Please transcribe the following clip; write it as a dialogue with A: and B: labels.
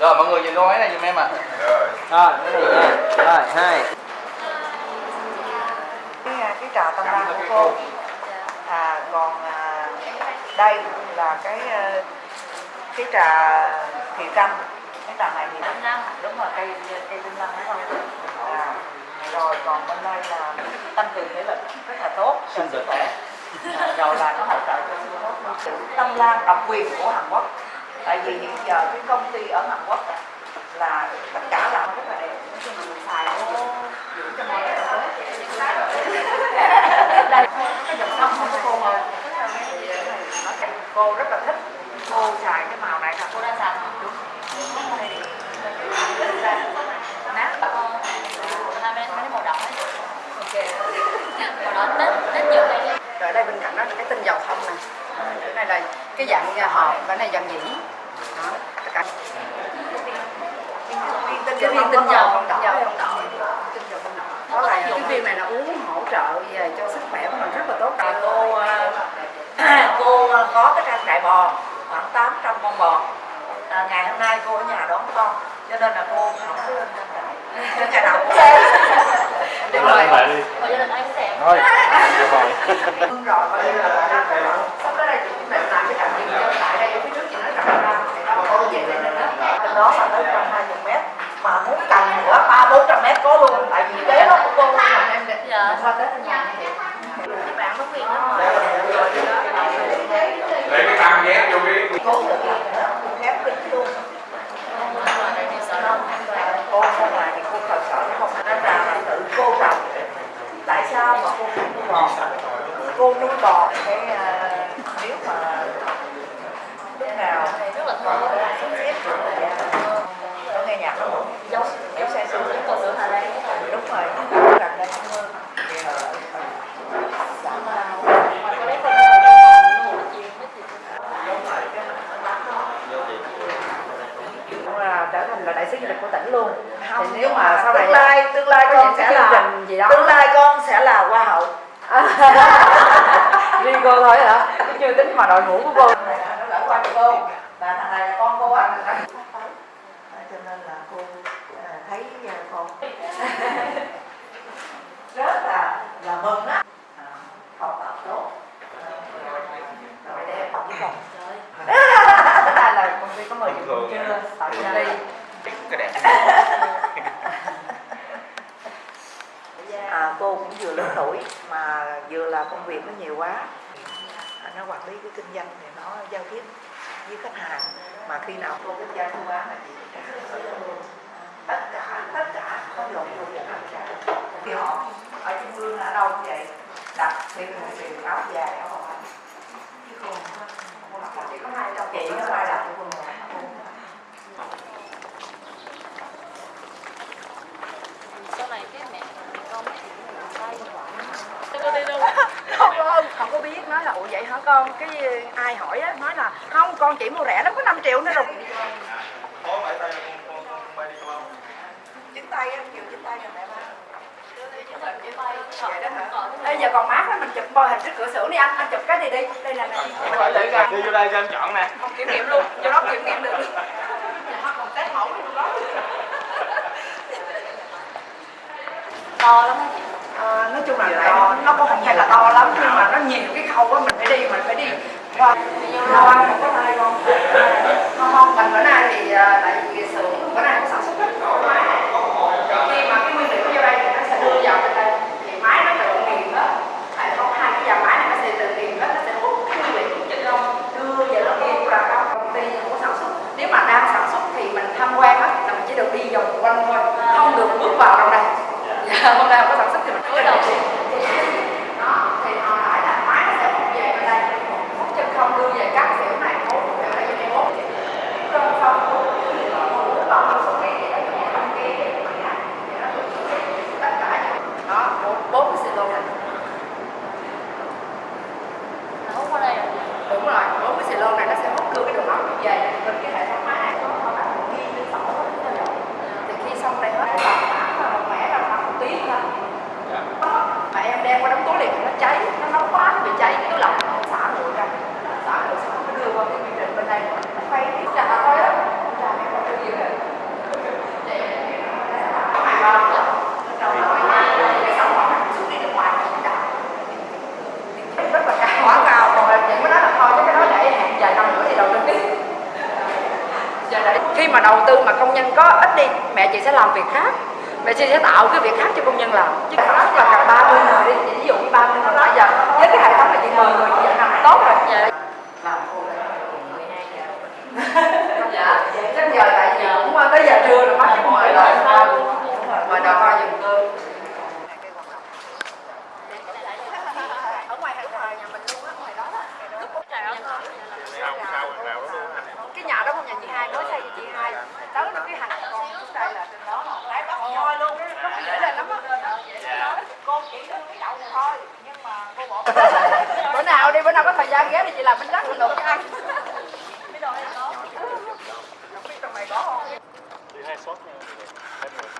A: rồi mọi người nhìn cô ấy này giùm em ạ.
B: Rồi cái này nha rồi hai.
C: Cái, à, cái trà tâm lan của cô. à còn à, đây là cái à, cái trà thị canh cái trà này thì
D: lăng.
C: đúng rồi cây cây tinh lăng đúng không? À, rồi còn bên đây là tăng cường thể lực rất là tốt. Cho sức khỏe à, rồi là nó hỗ trợ cho sức luôn. tâm lan độc quyền của Hàn Quốc tại vì hiện giờ cái công ty ở Hàn Quốc á, là tất cả là rất là đẹp xài nó dưỡng cho tốt đây cái dòng sông không có cô màu. Cô rất là thích. Cô xài cái màu này là
D: Cô đang xài hả?
C: nát
D: hai bên mấy cái màu đỏ ấy. Màu đỏ Tết, Tết nhiều đây
E: rồi đây bên cạnh đó là cái tinh dầu thông nè. Cái này là cái dạng à, hộp cái này dạng dĩ cái viên tinh dầu không đỏ
C: dầu
E: không đỏ đó là cái viên này là uống hỗ trợ về cho sức khỏe của mình rất là tốt.
C: Thì cô à, cô có cái trang trại bò khoảng 800 con bò. À, ngày hôm nay cô ở nhà đón con cho nên là cô không có lên trang trại ngày nào cũng
B: Đúng rồi.
D: Gia đình anh cũng đẹp.
B: thôi được rồi.
C: Rồi bây giờ sắp tới đây chị định làm cái điện dân tại đây phía trước chị nói rằng đó về nó trên đó là tới 120 mét. Mà muốn cần nữa ba bốn trăm mét có luôn. Tại vì kế đó của cô là em
D: Dạ.
C: qua thì
D: Các bạn có quyền lắm
B: lấy cái tam nhét vô cái
C: cô tự làm nữa cô khép kín luôn. Cô không làm thì cô thật sợ nó không nó ra là tự cô trồng. Tại sao mà cô không nuôi bò? Cô nuôi bò cái à, nếu mà lúc nào
D: Rất là thơm.
C: sắp xếp được là dạ. có nghe nhạc không
D: Giống
C: nếu say sưa
D: giống cồn sữa Hà Lan.
C: đúng rồi gần đây không mưa
D: Có lấy con luôn một chiên mấy thịt.
E: cũng là trở thành là đại sứ du lịch của tỉnh luôn
C: không
E: thì nếu mà sau này
C: tương lai tương lai con sẽ là
E: trình gì đó
C: tương lai con sẽ là hoa hậu
E: riêng cô thôi hả chưa tính mà đội ngũ của cô
C: nó gửi qua cô và thằng này là con cô anh. cho nên là cô à, thấy à, con rất là là mừng á À, học tập tốt rồi để học với con
D: Trời
E: Bữa nay là công ty có mời chị Công ty
A: cái đẹp
C: à, cô cũng vừa lớn tuổi mà vừa là công việc nó nhiều quá. À, nó quản lý cái kinh doanh thì nó giao tiếp với khách hàng. Mà khi nào cô kinh doanh bán là chị luôn tất cả tất cả không lộn luôn tất cả thì họ ở trung ương ở đâu vậy? Đặt tiền người tiền áo dài áo bò chứ cô không có- không có đặt chỉ có hai trong chị có ai đặt cho cô một
D: Sau này cái mẹ con mấy chị cũng làm tay quả. Cô đi luôn.
E: không không không có biết nói là ủa vậy hả con? Cái ai hỏi á nói là không con chỉ mua rẻ lắm có 5 triệu nữa rồi.
C: Chính tay em nhiều chính tay cho mẹ ba.
D: Đó?
E: Ê, giờ còn mát lắm mình chụp bò hình trước cửa sổ đi anh anh chụp cái gì đi. Đây là này
A: đi vô đây cho em chọn nè.
E: Không kiểm nghiệm luôn cho nó kiểm nghiệm được.
D: To lắm á chị
E: à, nói chung là tại nó, nó cũng không phải là to lắm nhưng mà nó nhiều cái khâu á mình phải đi mình phải đi qua. Lo ăn không có con không không mình bữa nay thì ờ, tại vì xưởng bữa nay không sản xuất hết khi mà cái nguyên liệu vô đây thì nó sẽ đưa vào bên đây. Thì máy nó tự nghiền đó tại không hai cái dàn máy này nó sẽ tự nghiền đó nó sẽ hút cái nguyên liệu của chân lông đưa vào nó nghiền ra trong công ty của sản xuất. Nếu mà đang sản xuất thì mình tham quan á là mình chỉ được đi vòng quanh thôi không được bước vào đâu đây. Dạ hôm nay không có được cái hệ thống
D: máy này có
E: họ đặt một ghi lên sổ thì khi xong đây hết tầm khoảng là một mẻ khoảng một tiếng thôi. Dạ. Mà em đem qua đóng tố liền nó cháy nó nóng quá nó bị cháy cái lỏng có ít đi mẹ chị sẽ làm việc khác. Mẹ chị sẽ tạo cái việc khác cho công nhân làm. Chứ rất là cần 30 người đi ví dụ như 30 người bây giờ với cái hệ thống này chị mời người chị làm tốt rồi. bữa nào có thời gian ghé thì chị làm bánh rắc mình luộc cho anh. mấy đồ này có không biết trong này không chị hai sốt nha em ngồi